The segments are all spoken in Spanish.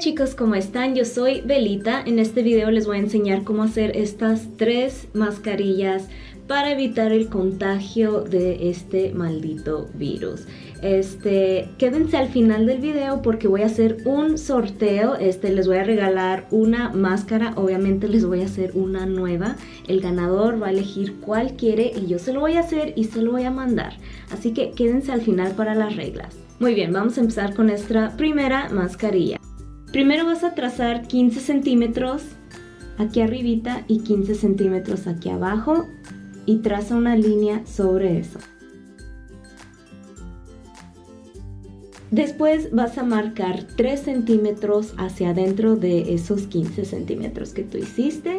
chicos, ¿cómo están? Yo soy Belita. En este video les voy a enseñar cómo hacer estas tres mascarillas para evitar el contagio de este maldito virus. Este, quédense al final del video porque voy a hacer un sorteo. Este, les voy a regalar una máscara. Obviamente les voy a hacer una nueva. El ganador va a elegir cuál quiere y yo se lo voy a hacer y se lo voy a mandar. Así que quédense al final para las reglas. Muy bien, vamos a empezar con nuestra primera mascarilla. Primero vas a trazar 15 centímetros aquí arribita y 15 centímetros aquí abajo y traza una línea sobre eso. Después vas a marcar 3 centímetros hacia adentro de esos 15 centímetros que tú hiciste,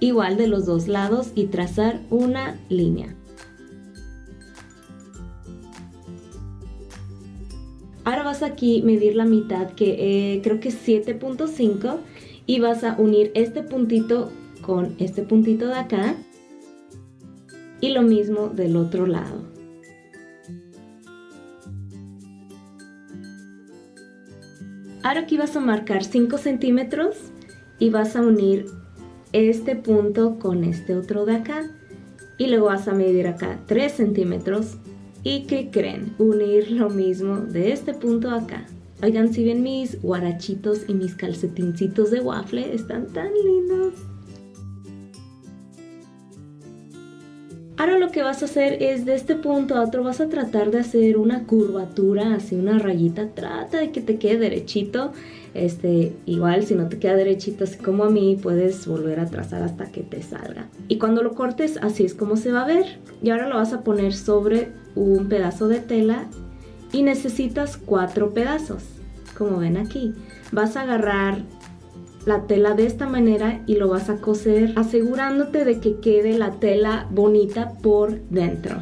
igual de los dos lados y trazar una línea. Ahora vas aquí medir la mitad que eh, creo que es 7.5 y vas a unir este puntito con este puntito de acá y lo mismo del otro lado. Ahora aquí vas a marcar 5 centímetros y vas a unir este punto con este otro de acá y luego vas a medir acá 3 centímetros ¿Y qué creen? Unir lo mismo de este punto acá. Oigan, si ven mis guarachitos y mis calcetincitos de waffle, están tan lindos. Ahora lo que vas a hacer es de este punto a otro vas a tratar de hacer una curvatura, así una rayita, trata de que te quede derechito. Este, igual si no te queda derechito así como a mí, puedes volver a trazar hasta que te salga. Y cuando lo cortes así es como se va a ver. Y ahora lo vas a poner sobre un pedazo de tela y necesitas cuatro pedazos, como ven aquí. Vas a agarrar la tela de esta manera y lo vas a coser asegurándote de que quede la tela bonita por dentro.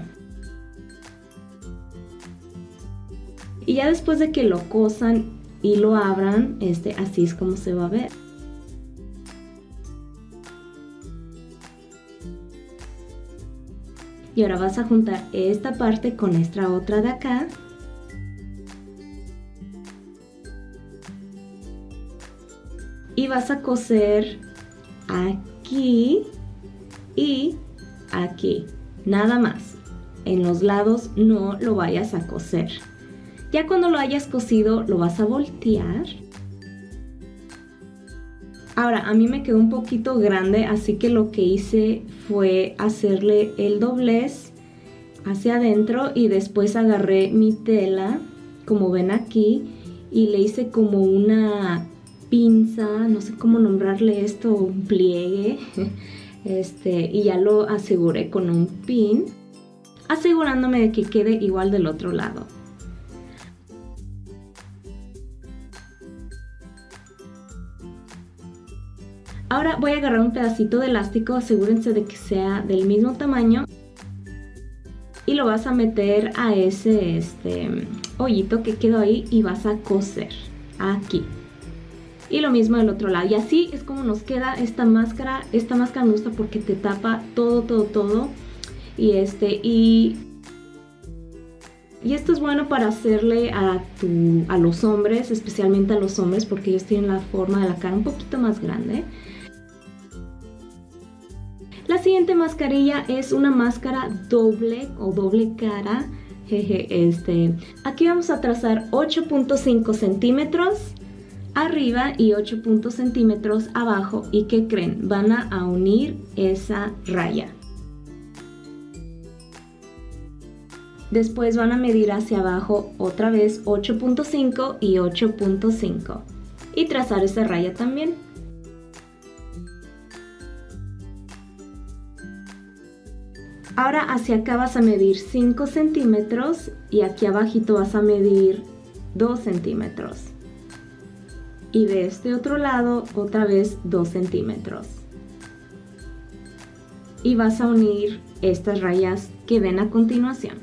Y ya después de que lo cosan y lo abran, este, así es como se va a ver. Y ahora vas a juntar esta parte con esta otra de acá. Y vas a coser aquí y aquí. Nada más. En los lados no lo vayas a coser. Ya cuando lo hayas cosido lo vas a voltear Ahora, a mí me quedó un poquito grande, así que lo que hice fue hacerle el doblez hacia adentro y después agarré mi tela, como ven aquí, y le hice como una pinza, no sé cómo nombrarle esto, un pliegue, este, y ya lo aseguré con un pin, asegurándome de que quede igual del otro lado. Ahora voy a agarrar un pedacito de elástico, asegúrense de que sea del mismo tamaño. Y lo vas a meter a ese este, hoyito que quedó ahí y vas a coser aquí. Y lo mismo del otro lado. Y así es como nos queda esta máscara. Esta máscara me gusta porque te tapa todo, todo, todo. Y este, y y esto es bueno para hacerle a, tu, a los hombres, especialmente a los hombres, porque ellos tienen la forma de la cara un poquito más grande. La siguiente mascarilla es una máscara doble o doble cara. este, aquí vamos a trazar 8.5 centímetros arriba y 8 centímetros abajo. ¿Y qué creen? Van a unir esa raya. Después van a medir hacia abajo otra vez 8.5 y 8.5 y trazar esa raya también. Ahora hacia acá vas a medir 5 centímetros y aquí abajito vas a medir 2 centímetros. Y de este otro lado otra vez 2 centímetros. Y vas a unir estas rayas que ven a continuación.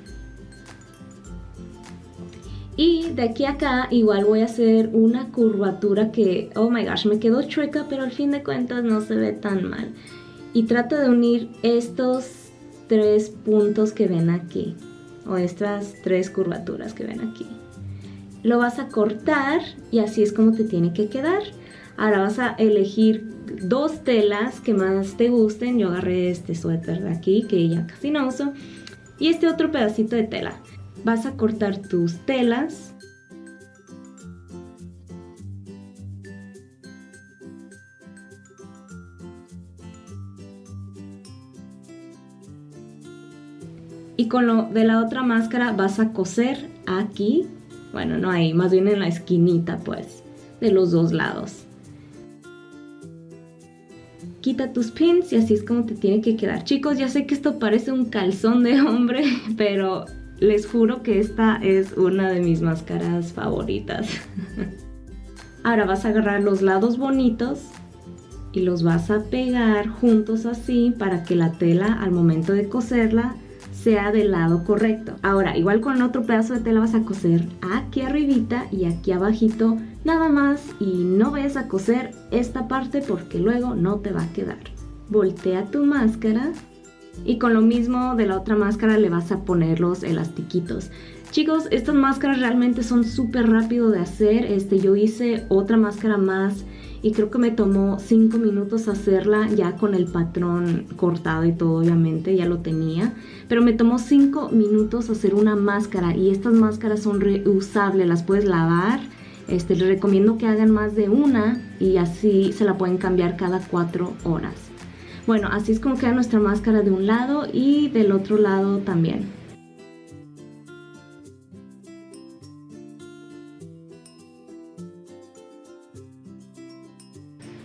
Y de aquí a acá igual voy a hacer una curvatura que, oh my gosh, me quedó chueca, pero al fin de cuentas no se ve tan mal. Y trato de unir estos tres puntos que ven aquí o estas tres curvaturas que ven aquí lo vas a cortar y así es como te tiene que quedar. Ahora vas a elegir dos telas que más te gusten. Yo agarré este suéter de aquí que ya casi no uso. Y este otro pedacito de tela. Vas a cortar tus telas. Y con lo de la otra máscara vas a coser aquí. Bueno, no ahí, más bien en la esquinita pues, de los dos lados quita tus pins y así es como te tiene que quedar. Chicos, ya sé que esto parece un calzón de hombre, pero les juro que esta es una de mis máscaras favoritas. Ahora vas a agarrar los lados bonitos y los vas a pegar juntos así para que la tela al momento de coserla sea del lado correcto. Ahora, igual con otro pedazo de tela vas a coser aquí arribita y aquí abajito nada más y no vayas a coser esta parte porque luego no te va a quedar. Voltea tu máscara y con lo mismo de la otra máscara le vas a poner los elastiquitos. Chicos, estas máscaras realmente son súper rápido de hacer. Este, yo hice otra máscara más y creo que me tomó 5 minutos hacerla ya con el patrón cortado y todo obviamente, ya lo tenía. Pero me tomó 5 minutos hacer una máscara y estas máscaras son reusables, las puedes lavar. Este, les recomiendo que hagan más de una y así se la pueden cambiar cada 4 horas. Bueno, así es como queda nuestra máscara de un lado y del otro lado también.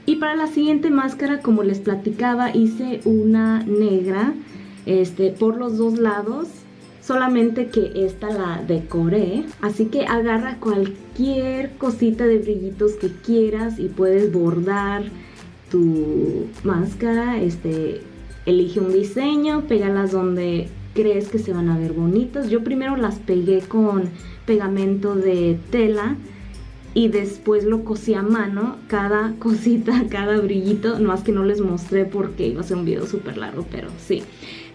Y para la siguiente máscara, como les platicaba, hice una negra este, por los dos lados. Solamente que esta la decoré. Así que agarra cualquier cosita de brillitos que quieras y puedes bordar tu máscara. Este, elige un diseño, pégalas donde crees que se van a ver bonitas. Yo primero las pegué con pegamento de tela y después lo cosí a mano, cada cosita, cada brillito, más que no les mostré porque iba a ser un video súper largo, pero sí.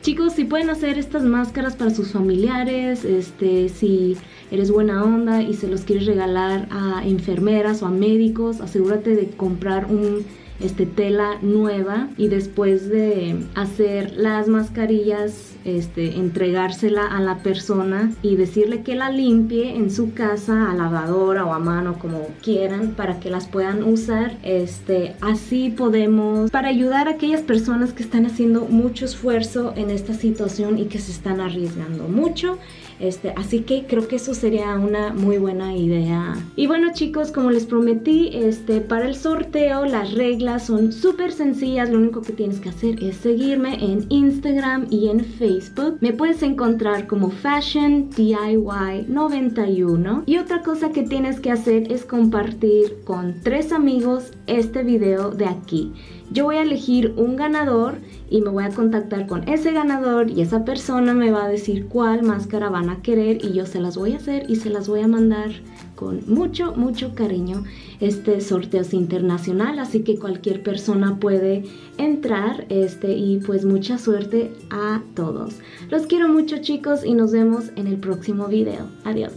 Chicos, si pueden hacer estas máscaras para sus familiares, este, si eres buena onda y se los quieres regalar a enfermeras o a médicos, asegúrate de comprar un este, tela nueva y después de hacer las mascarillas, este, entregársela a la persona y decirle que la limpie en su casa a lavadora o a mano como quieran para que las puedan usar. Este, así podemos, para ayudar a aquellas personas que están haciendo mucho esfuerzo en esta situación y que se están arriesgando mucho. Este, así que creo que eso sería una muy buena idea. Y bueno chicos, como les prometí, este, para el sorteo las son súper sencillas. Lo único que tienes que hacer es seguirme en Instagram y en Facebook. Me puedes encontrar como Fashion DIY 91. Y otra cosa que tienes que hacer es compartir con tres amigos este video de aquí. Yo voy a elegir un ganador y me voy a contactar con ese ganador y esa persona me va a decir cuál máscara van a querer y yo se las voy a hacer y se las voy a mandar con mucho, mucho cariño. Este sorteo es internacional, así que cualquier persona puede entrar este y pues mucha suerte a todos. Los quiero mucho chicos y nos vemos en el próximo video. Adiós.